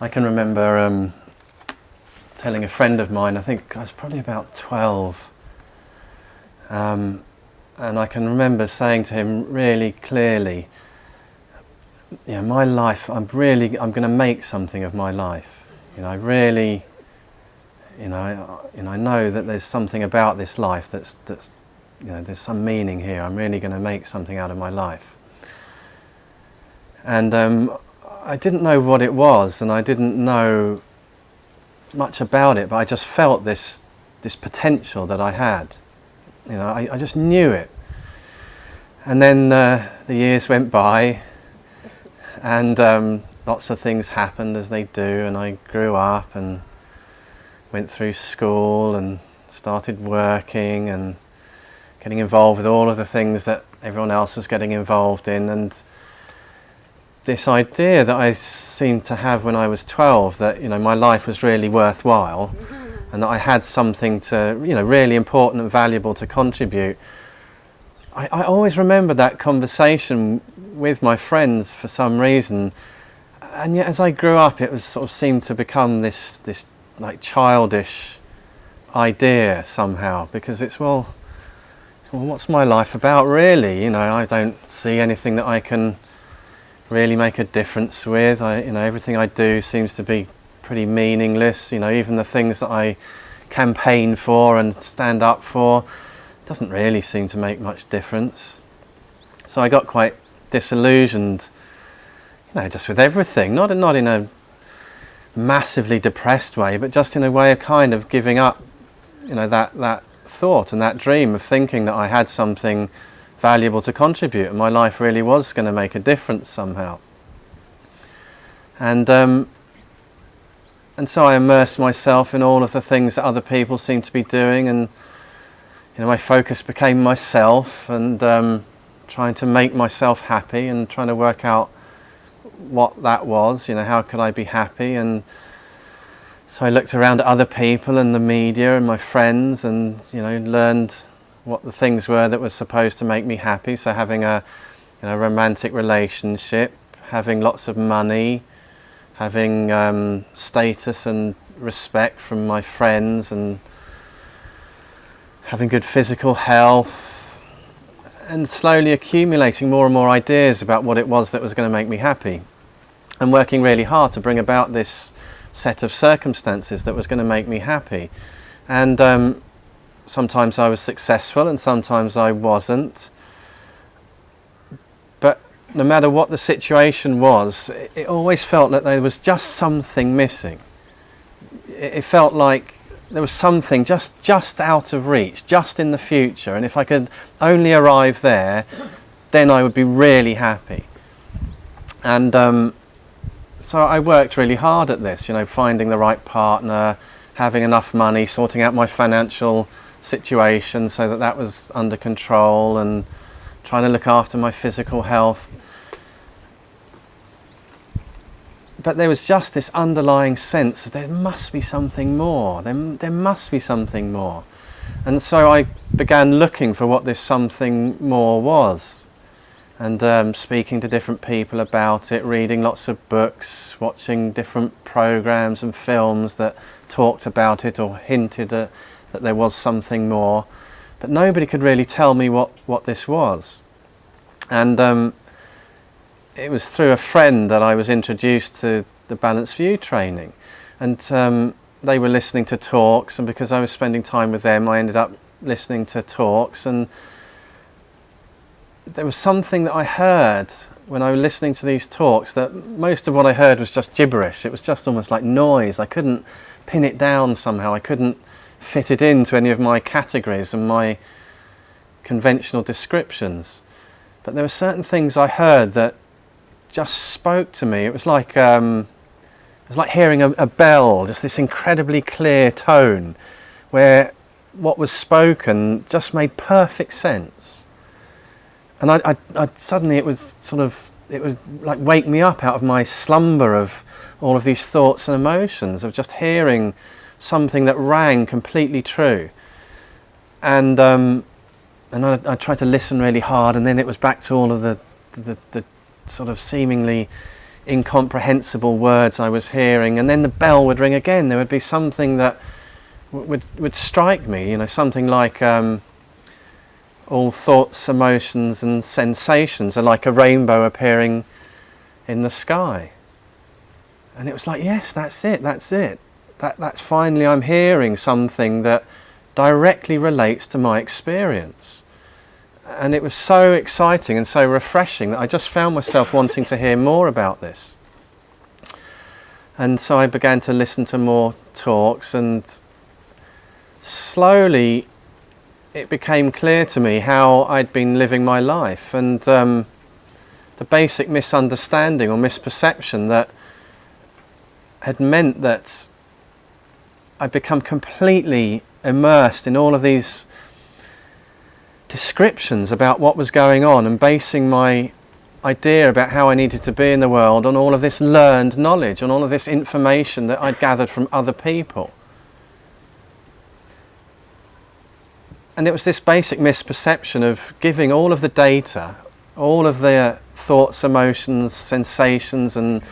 I can remember um, telling a friend of mine, I think I was probably about 12, um, and I can remember saying to him really clearly, you know, my life, I'm really, I'm going to make something of my life. You know, I really, you know, I, you know, I know that there's something about this life that's, that's, you know, there's some meaning here. I'm really going to make something out of my life. And um, I didn't know what it was, and I didn't know much about it, but I just felt this, this potential that I had. You know, I, I just knew it. And then uh, the years went by, and um, lots of things happened as they do, and I grew up and went through school and started working and getting involved with all of the things that everyone else was getting involved in. and this idea that I seemed to have when I was 12 that you know my life was really worthwhile and that I had something to you know really important and valuable to contribute. I, I always remember that conversation with my friends for some reason. And yet as I grew up it was sort of seemed to become this this like childish idea somehow because it's well well what's my life about really? You know I don't see anything that I can really make a difference with. I, you know, everything I do seems to be pretty meaningless. You know, even the things that I campaign for and stand up for doesn't really seem to make much difference. So I got quite disillusioned, you know, just with everything. Not not in a massively depressed way, but just in a way of kind of giving up, you know, that that thought and that dream of thinking that I had something valuable to contribute and my life really was going to make a difference somehow. And, um, and so I immersed myself in all of the things that other people seemed to be doing and you know, my focus became myself and um, trying to make myself happy and trying to work out what that was, you know, how could I be happy and so I looked around at other people and the media and my friends and you know learned what the things were that were supposed to make me happy. So having a you know, romantic relationship, having lots of money, having um, status and respect from my friends and having good physical health and slowly accumulating more and more ideas about what it was that was going to make me happy and working really hard to bring about this set of circumstances that was going to make me happy and um, sometimes I was successful and sometimes I wasn't. But no matter what the situation was, it, it always felt that there was just something missing. It, it felt like there was something just, just out of reach, just in the future. And if I could only arrive there, then I would be really happy. And um, so I worked really hard at this, you know, finding the right partner, having enough money, sorting out my financial situation so that that was under control and trying to look after my physical health. But there was just this underlying sense that there must be something more, there, there must be something more. And so I began looking for what this something more was and um, speaking to different people about it, reading lots of books, watching different programs and films that talked about it or hinted at that there was something more, but nobody could really tell me what, what this was. And um, it was through a friend that I was introduced to the Balanced View training. And um, they were listening to talks, and because I was spending time with them, I ended up listening to talks. And there was something that I heard when I was listening to these talks that most of what I heard was just gibberish. It was just almost like noise. I couldn't pin it down somehow. I couldn't fitted into any of my categories and my conventional descriptions. But there were certain things I heard that just spoke to me. It was like um, it was like hearing a, a bell, just this incredibly clear tone, where what was spoken just made perfect sense. And I, I, I, suddenly it was sort of it would like wake me up out of my slumber of all of these thoughts and emotions of just hearing something that rang completely true. And, um, and I, I, tried to listen really hard and then it was back to all of the, the, the sort of seemingly incomprehensible words I was hearing, and then the bell would ring again. There would be something that would would strike me, you know, something like um, all thoughts, emotions, and sensations are like a rainbow appearing in the sky. And it was like, yes, that's it, that's it. That, that's finally, I'm hearing something that directly relates to my experience. And it was so exciting and so refreshing that I just found myself wanting to hear more about this. And so I began to listen to more talks and slowly it became clear to me how I'd been living my life and um, the basic misunderstanding or misperception that had meant that I'd become completely immersed in all of these descriptions about what was going on and basing my idea about how I needed to be in the world on all of this learned knowledge, on all of this information that I'd gathered from other people. And it was this basic misperception of giving all of the data, all of the thoughts, emotions, sensations and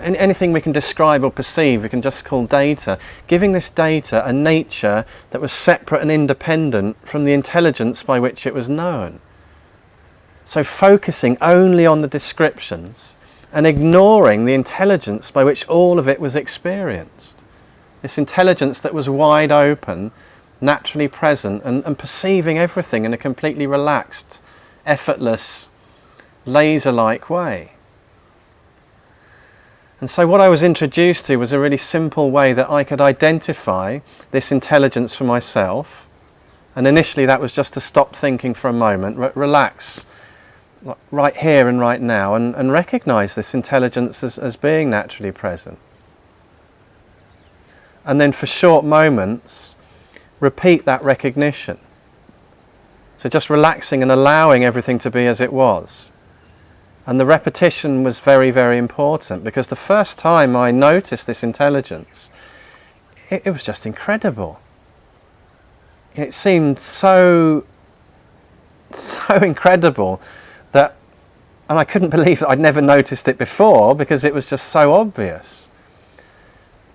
anything we can describe or perceive we can just call data, giving this data a nature that was separate and independent from the intelligence by which it was known. So focusing only on the descriptions and ignoring the intelligence by which all of it was experienced. This intelligence that was wide open naturally present and, and perceiving everything in a completely relaxed, effortless, laser-like way. And so what I was introduced to was a really simple way that I could identify this intelligence for myself. And initially that was just to stop thinking for a moment, re relax right here and right now and, and recognize this intelligence as, as being naturally present. And then for short moments, repeat that recognition. So just relaxing and allowing everything to be as it was. And the repetition was very, very important because the first time I noticed this intelligence, it, it was just incredible. It seemed so, so incredible that, and I couldn't believe that I'd never noticed it before because it was just so obvious.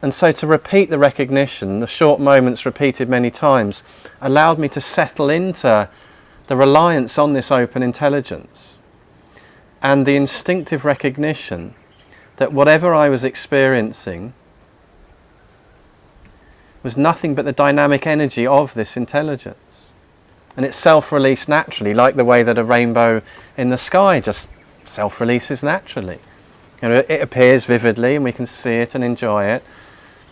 And so to repeat the recognition, the short moments repeated many times, allowed me to settle into the reliance on this open intelligence and the instinctive recognition that whatever I was experiencing was nothing but the dynamic energy of this intelligence. And it self-released naturally, like the way that a rainbow in the sky just self-releases naturally. You know, it appears vividly and we can see it and enjoy it,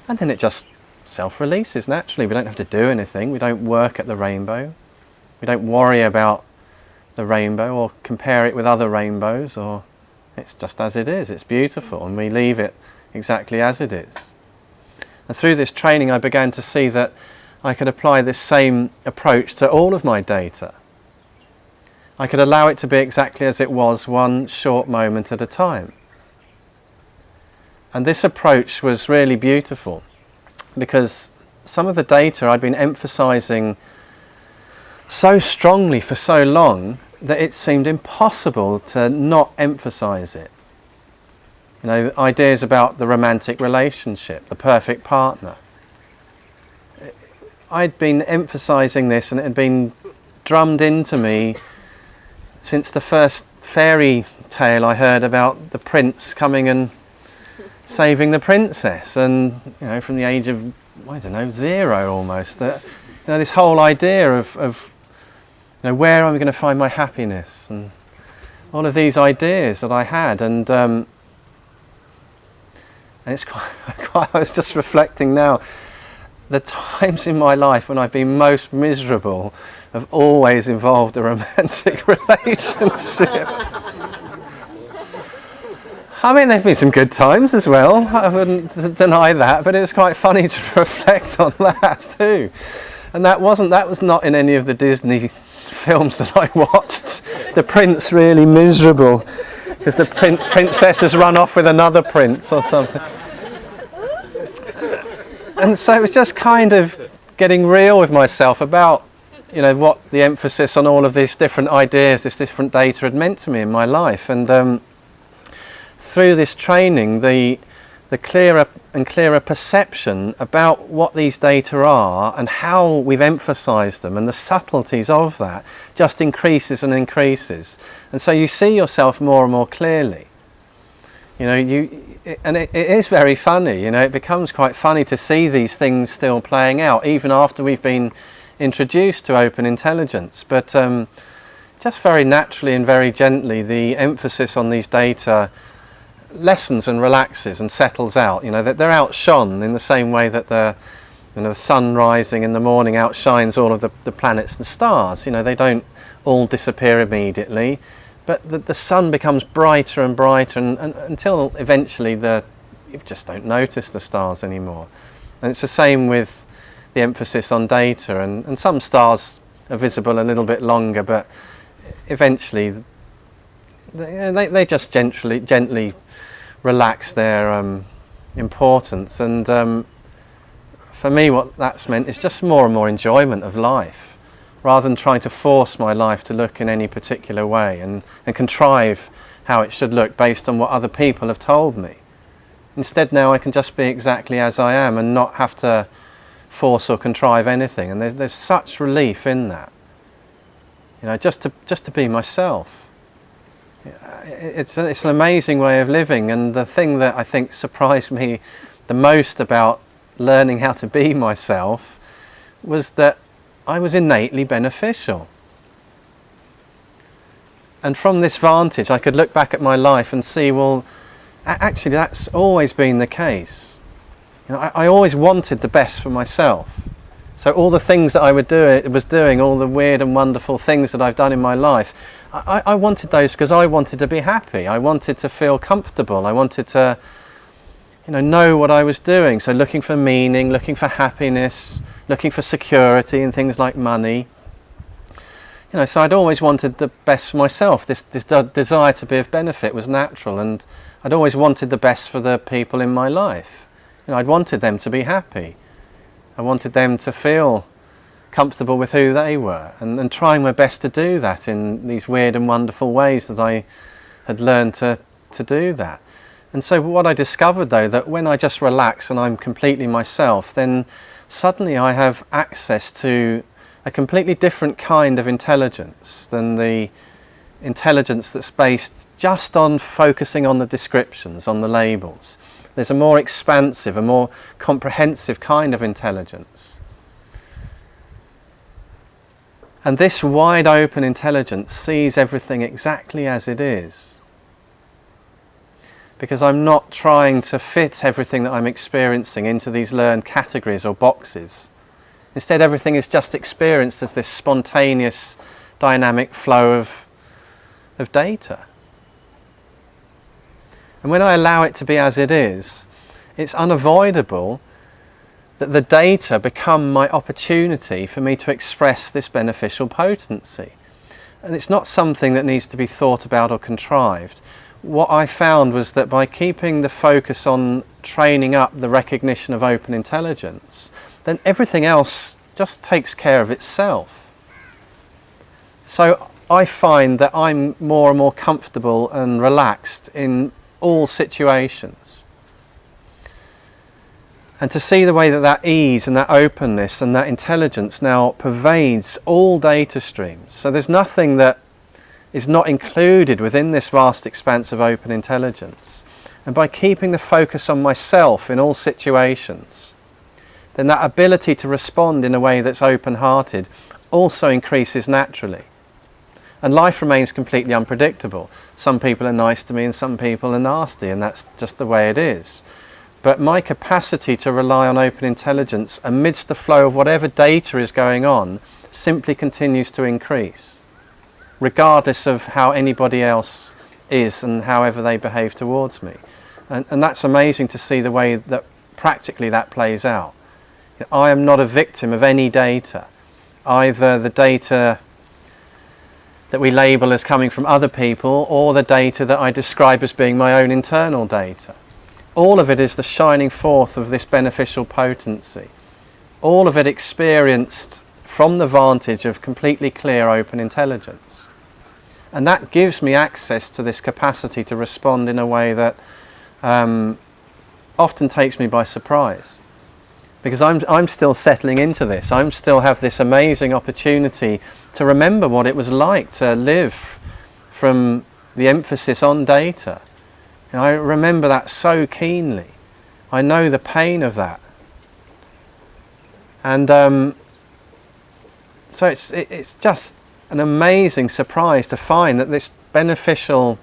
and then it just self-releases naturally. We don't have to do anything. We don't work at the rainbow. We don't worry about the rainbow or compare it with other rainbows or it's just as it is. It's beautiful and we leave it exactly as it is. And through this training I began to see that I could apply this same approach to all of my data. I could allow it to be exactly as it was one short moment at a time. And this approach was really beautiful because some of the data I'd been emphasizing so strongly for so long that it seemed impossible to not emphasize it. You know, ideas about the romantic relationship, the perfect partner. I'd been emphasizing this and it had been drummed into me since the first fairy tale I heard about the prince coming and saving the princess and you know from the age of I don't know zero almost that you know this whole idea of, of you know where am I going to find my happiness and all of these ideas that I had and um, and it's quite, quite I was just reflecting now the times in my life when I've been most miserable have always involved a romantic relationship I mean, there've been some good times as well. I wouldn't deny that, but it was quite funny to reflect on that too. And that wasn't, that was not in any of the Disney films that I watched. The prince really miserable because the prin princess has run off with another prince or something. And so it was just kind of getting real with myself about you know what the emphasis on all of these different ideas, this different data had meant to me in my life. And um, through this training, the, the clearer and clearer perception about what these data are and how we've emphasized them and the subtleties of that just increases and increases. And so you see yourself more and more clearly. You know, you, and it, it is very funny, you know, it becomes quite funny to see these things still playing out even after we've been introduced to open intelligence. But um, just very naturally and very gently, the emphasis on these data lessens and relaxes and settles out. You know, that they're outshone in the same way that the, you know, the sun rising in the morning outshines all of the, the planets and stars. You know, they don't all disappear immediately, but the, the sun becomes brighter and brighter and, and, until eventually the, you just don't notice the stars anymore. And it's the same with the emphasis on data and, and some stars are visible a little bit longer, but eventually they, they just gently, gently relax their um, importance. And um, for me, what that's meant is just more and more enjoyment of life, rather than trying to force my life to look in any particular way and, and contrive how it should look based on what other people have told me. Instead, now I can just be exactly as I am and not have to force or contrive anything. And there's, there's such relief in that. You know, just to, just to be myself it's, it's an amazing way of living and the thing that I think surprised me the most about learning how to be myself was that I was innately beneficial. And from this vantage I could look back at my life and see, well, actually that's always been the case. You know, I, I always wanted the best for myself. So all the things that I would do, was doing, all the weird and wonderful things that I've done in my life, I, I wanted those because I wanted to be happy. I wanted to feel comfortable. I wanted to, you know, know what I was doing. So looking for meaning, looking for happiness, looking for security and things like money. You know, so I'd always wanted the best for myself. This, this desire to be of benefit was natural and I'd always wanted the best for the people in my life. You know, I'd wanted them to be happy. I wanted them to feel comfortable with who they were and, and trying my best to do that in these weird and wonderful ways that I had learned to, to do that. And so what I discovered though, that when I just relax and I'm completely myself, then suddenly I have access to a completely different kind of intelligence than the intelligence that's based just on focusing on the descriptions, on the labels. There's a more expansive, a more comprehensive kind of intelligence. And this wide open intelligence sees everything exactly as it is. Because I'm not trying to fit everything that I'm experiencing into these learned categories or boxes. Instead, everything is just experienced as this spontaneous, dynamic flow of, of data. And when I allow it to be as it is, it's unavoidable that the data become my opportunity for me to express this beneficial potency. And it's not something that needs to be thought about or contrived. What I found was that by keeping the focus on training up the recognition of open intelligence, then everything else just takes care of itself. So I find that I'm more and more comfortable and relaxed in all situations and to see the way that that ease and that openness and that intelligence now pervades all data streams. So there's nothing that is not included within this vast expanse of open intelligence. And by keeping the focus on myself in all situations, then that ability to respond in a way that's open-hearted also increases naturally. And life remains completely unpredictable. Some people are nice to me and some people are nasty and that's just the way it is but my capacity to rely on open intelligence amidst the flow of whatever data is going on simply continues to increase, regardless of how anybody else is and however they behave towards me. And, and that's amazing to see the way that practically that plays out. I am not a victim of any data, either the data that we label as coming from other people or the data that I describe as being my own internal data. All of it is the shining forth of this beneficial potency. All of it experienced from the vantage of completely clear open intelligence. And that gives me access to this capacity to respond in a way that um, often takes me by surprise. Because I'm, I'm still settling into this. I am still have this amazing opportunity to remember what it was like to live from the emphasis on data. And I remember that so keenly. I know the pain of that. And um, so it's, it, it's just an amazing surprise to find that this beneficial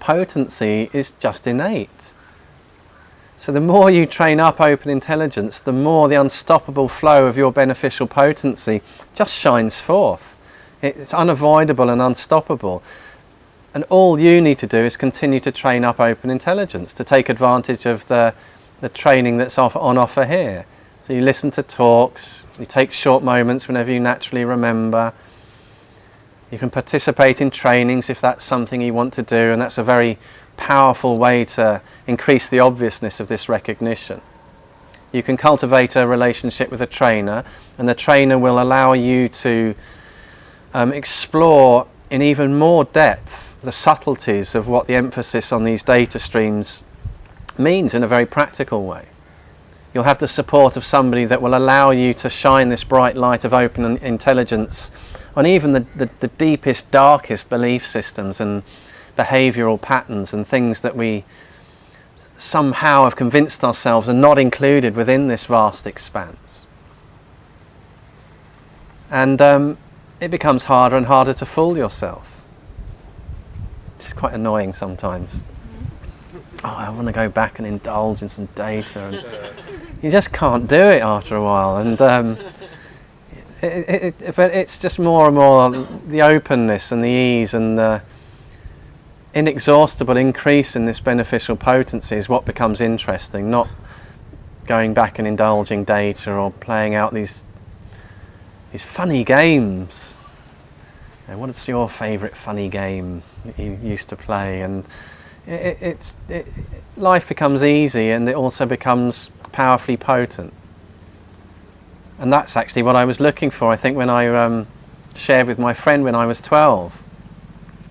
potency is just innate. So the more you train up open intelligence, the more the unstoppable flow of your beneficial potency just shines forth. It's unavoidable and unstoppable. And all you need to do is continue to train up open intelligence, to take advantage of the, the training that's off, on offer here. So you listen to talks, you take short moments whenever you naturally remember, you can participate in trainings if that's something you want to do and that's a very powerful way to increase the obviousness of this recognition. You can cultivate a relationship with a trainer and the trainer will allow you to um, explore in even more depth the subtleties of what the emphasis on these data streams means in a very practical way. You'll have the support of somebody that will allow you to shine this bright light of open intelligence on even the, the, the deepest, darkest belief systems and behavioural patterns and things that we somehow have convinced ourselves are not included within this vast expanse. And um, it becomes harder and harder to fool yourself. Which is quite annoying sometimes. Oh, I want to go back and indulge in some data. And you just can't do it after a while. And um, it, it, but it's just more and more the openness and the ease and the inexhaustible increase in this beneficial potency is what becomes interesting, not going back and indulging data or playing out these these funny games. And what is your favourite funny game you used to play? And it, it's life becomes easy and it also becomes powerfully potent. And that's actually what I was looking for I think when I um, shared with my friend when I was 12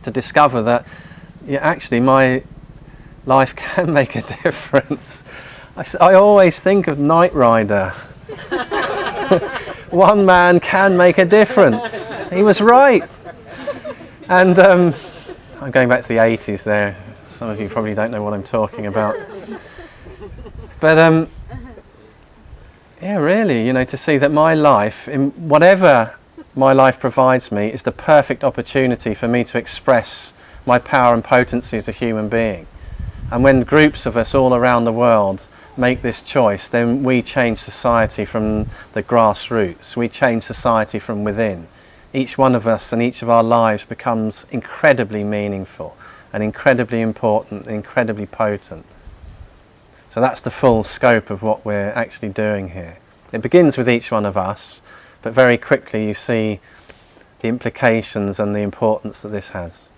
to discover that yeah, actually my life can make a difference. I, I always think of Knight Rider. One man can make a difference. He was right and um, I'm going back to the 80s there some of you probably don't know what I'm talking about but um, yeah, really, you know, to see that my life, in whatever my life provides me, is the perfect opportunity for me to express my power and potency as a human being. And when groups of us all around the world make this choice, then we change society from the grassroots. We change society from within. Each one of us and each of our lives becomes incredibly meaningful and incredibly important, incredibly potent. So that's the full scope of what we're actually doing here. It begins with each one of us, but very quickly you see the implications and the importance that this has.